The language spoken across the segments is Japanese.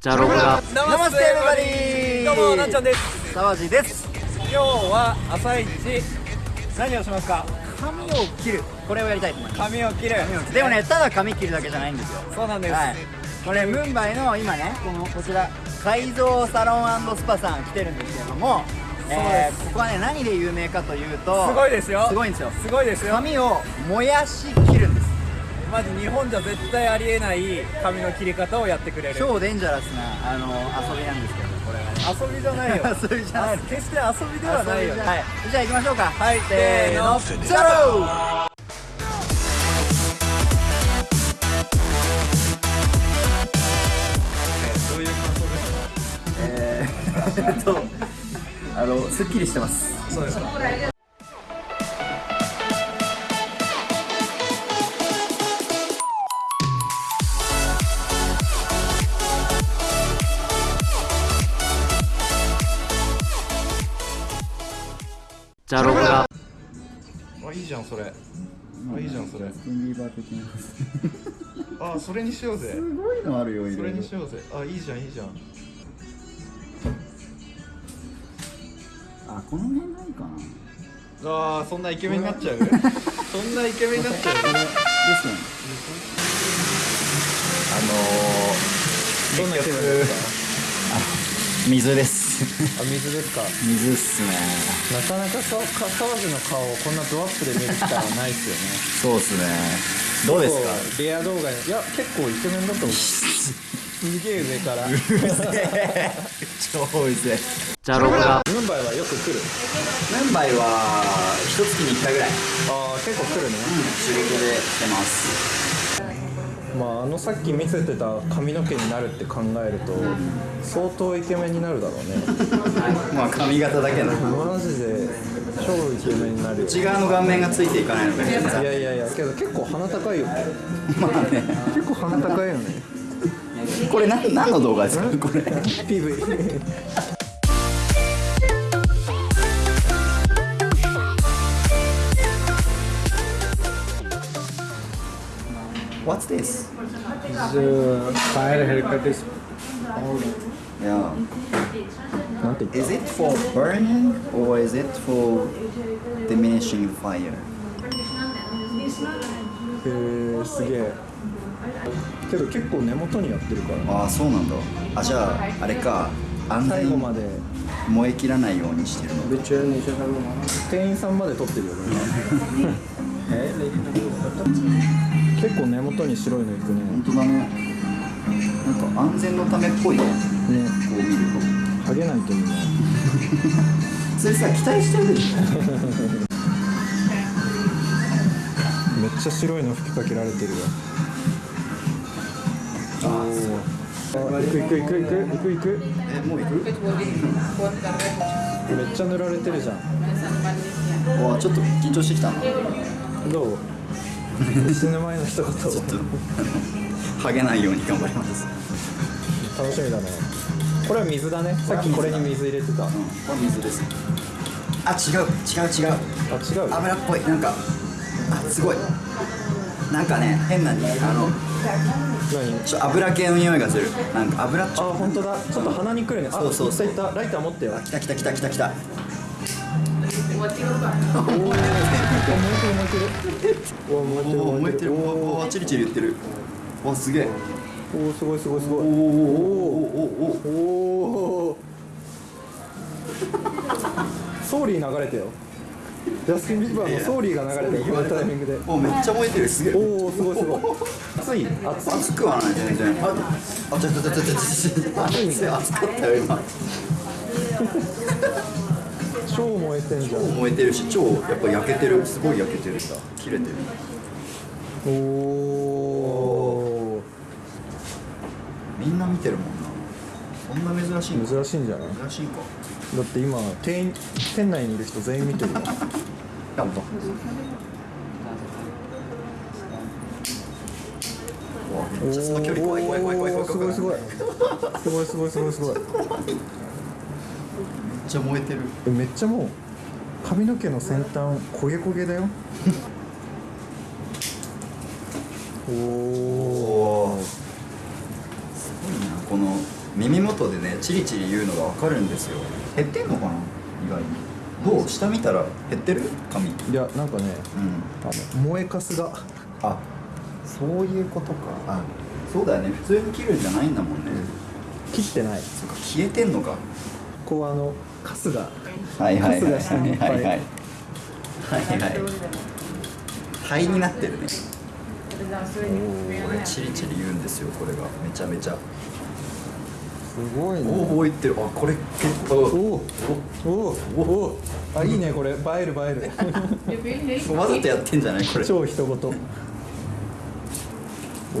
じゃろくが。ナマステエブバディどうもなっちゃんです。沢地です。今日は朝一何をしますか？髪を切る。これをやりたいと思います。髪を切る。でもねただ髪切るだけじゃないんですよ。そうなんです、はい。これムンバイの今ねこのこちら改造サロンスパさん来てるんですけれどもえーここはね何で有名かというとすごいですよ。すごいんですよ。すごいですよ。髪を燃やし切るんですマジ日本じゃ絶対ありえない髪の切り方をやってくれる。超デンジャラスなあの遊びなんですけどこれはね。遊びじゃないよ。遊びじゃない。あ決して遊びではないよ。じゃはい。じゃあ行きましょうか。はい。せーの。せーの。ゼロえー。えっとあのすっきりしてます。そうです。かじゃろくが。あいいじゃんそれ。あいいじゃんそれ。スティンビーバー的な。あそれにしようぜ。すごいのあるよそれにしようぜ。あいいじゃんいいじゃん。あこの辺ないかな。あーそんなイケメンになっちゃう。そんなイケメンになっちゃう。ですよね。あのー、どんな気分です水です。あ水ですか？水っすね。なかなかさか沢地の顔をこんなドアップで見る機会はないですよね。そうっすね。どうですか？レア動画にいや結構イケメンだと思う。すげえ上から。超うぜじゃろくがムンバイはよく来る？ムンバイは一月に1回ぐらい。ああ結構来るね。仕事で来てますまああのさっき見せてた髪の毛になるって考えると相当イケメンになるだろうね。まあ髪型だけのマジで超イケメンになるよ。内側の顔面がついていかないのがいやいやいやけど結構鼻高いよね。まあね。結構鼻高いよね。これ何何の動画ですか？これ。PV What's this? The fire haircut is Yeah なんて言っ Is it for burning or is it for diminishing fire? たへえすげえけど結構根元にやってるからああそうなんだあじゃああれか安全最後まで燃え切らないようにしてるの uh, 店員さんまで撮ってるよね結構根元に白いのいくね。本当だね。なんか安全のためっぽいね。ね。こう見るハゲないといい。ねとそれさ期待してるでしょ。めっちゃ白いの吹きかけられてるよ。ああ行く行く行く行く行く行く。えもう行く？めっちゃ塗られてるじゃん。わあちょっと緊張してきた。などう？死ぬ前の一言ちょっとハゲないように頑張ります。楽しみだね。これは水だね。さっきこれに水入れてた。あうん。これ水です。あ違う。違う違う。違う？油っぽい。なんかあすごい。なんかね変なにあの何？ちょ油系の匂いがする。なんか油っちあょ本当だ。ちょっと鼻にくるね。あそうそうそう。ライター持ってよ。あ来た来た来た来た来たおお燃えてるおお燃えてるおおおチリチリ言ってるわすげえおおすごいすごいすごいおおおおおおおお Sorry 流れてよジャスティン・ビーバーの Sorry が流れてるこのタイミングでおめっちゃ燃えてるすげえおおすごいすごい熱い熱い熱くはない全然ああちょちょちょちょちょ熱い熱かったよ今燃えてんじゃん。燃えてるし超やっぱ焼けてる。すごい焼けてるさ。切れてる。おおみんな見てるもんな。そんな珍しいの？珍しいんじゃない？珍しいか。だって今店員店内にいる人全員見てるよ。やった。めっちゃその距離怖い怖い怖い怖い怖いすごいすごい。すごいすごいすごいすごい。めっちゃ燃えてる。えめっちゃもう髪の毛の先端焦げ焦げだよ。おおすごいなこの耳元でねチリチリ言うのが分かるんですよ。減ってんのかな意外に。どう下見たら減ってる？髪。うんいやなんかねあの燃えかすが。あ。そういうことか。あそうだよね。普通に切るんじゃないんだもんね、切ってない。そっか消えてんのか。こうあのカスがはいはい。はいはい。はいはい。はい灰になってるね。これチリチリ言うんですよこれが。めちゃめちゃ。すごいね。おおいってる。あこれ結構。おおおおおあいいねこれ。映える映える。わざとやってんじゃないこれ。超人ごとお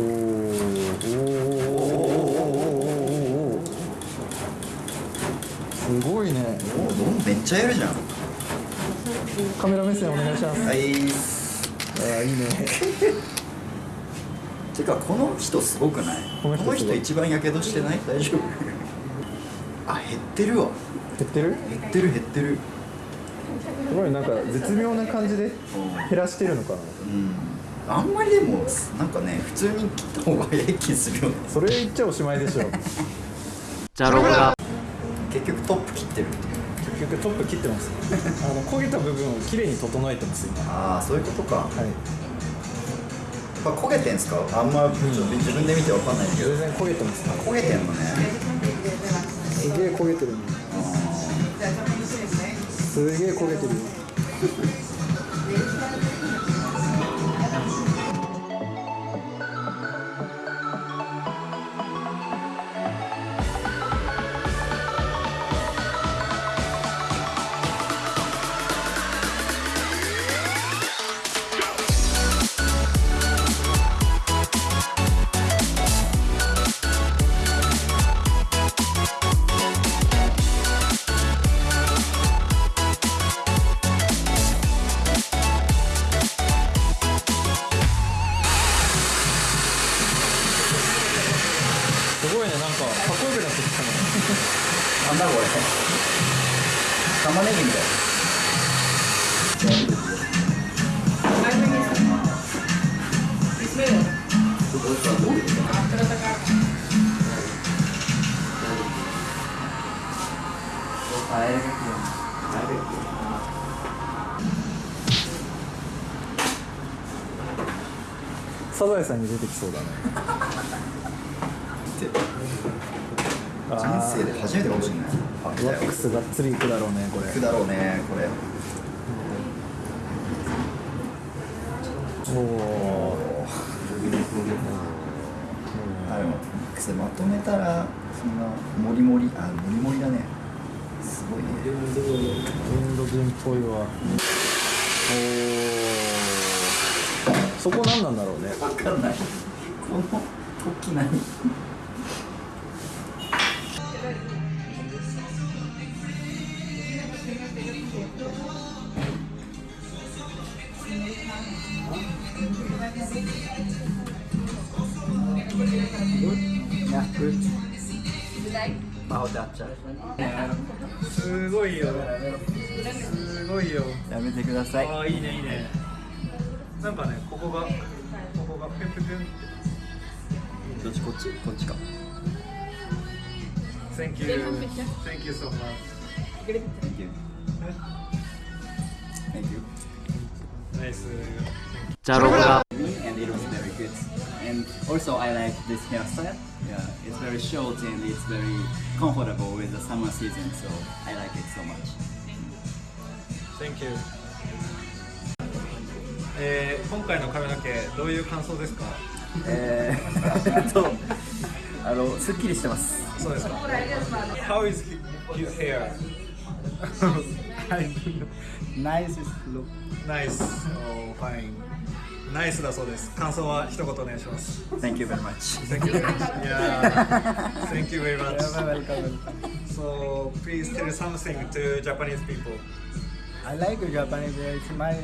ーおーすごいねおどんめっちゃやるじゃん。カメラ目線お願いします。はい。あーいいね。てかこの人すごくない？ここのの人一番やけどしてない？大丈夫？あ減ってるわ。減ってる？減ってる減ってる。すごいなんか絶妙な感じで減らしてるのかな。うん。あんまりでもなんかね普通に切った方が早い気するよね。それ言っちゃおしまいでしょ。じゃろぐら結局トップ切ってるっていう結局トップ切ってます。あの焦げた部分をきれいに整えてます今。ああそういうことか。はい。やっぱ焦げてんすか？あんまちょっと自分で見てわかんないけど。全然焦げてます。焦げてんのね。すげえ焦げてる。ねすげえ焦げてるねぎみたいサザエさんに出て。きそうだね人生で初めてかもしれない。あワックスがっつりいくだろうねこれ。行くだろうねこれ。おおあでもそれまとめたらそんなモリモリあモリモリだね。すごいね。インド人っぽいわ。おおそこ何なんだろうね。わかんない。この時何？すごいよ。すごいよ。やめてくださいああいいねいいね。なんかねここがここがペプペンどっちこっちこっちか。Thank you. Thank you so much. Thank you. Thank you. Nice じゃあ、ロゴが。今回の髪の毛、どういう感想ですか、えー、とあのすっきりしてます。ですか。How is his hair? Nice look Nice oh, fine Nice だそうです感想は一言お願いします Thank you very much Thank you very much Yeah Thank you very much So please tell something to Japanese people I like Japanese. It's my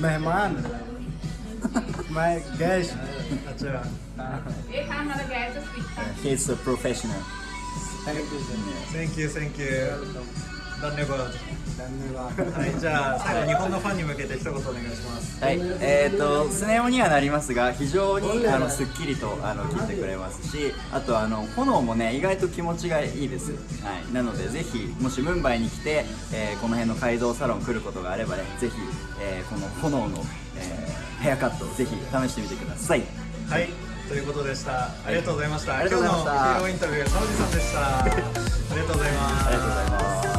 mehman, my guest. あちら He's a professional Thank you. Thank you, thank you ダンネバーはいじゃあ最後日本のファンに向けて一言お願いします。はい、えー、とスネ夫にはなりますが非常にあのすっきりとあの切ってくれますしあとあの炎もね意外と気持ちがいいです、はい、なのでぜひもしムンバイに来て、えーこの辺の改造サロン来ることがあればねぜひ、えーこの炎の、えーヘアカットぜひ試してみてください。はいということでした。ありがとうございました、今日のヒーローインタビューサウジさんでした。ありがとうございます。ありがとうございます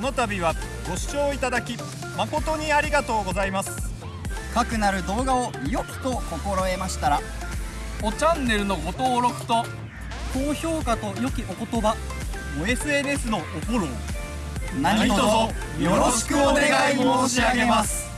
この度はご視聴いただき誠にありがとうございます。かくなる動画を良きと心得ましたらおチャンネルのご登録と高評価と良きお言葉お SNS のおフォロー何卒よろしくお願い申し上げます。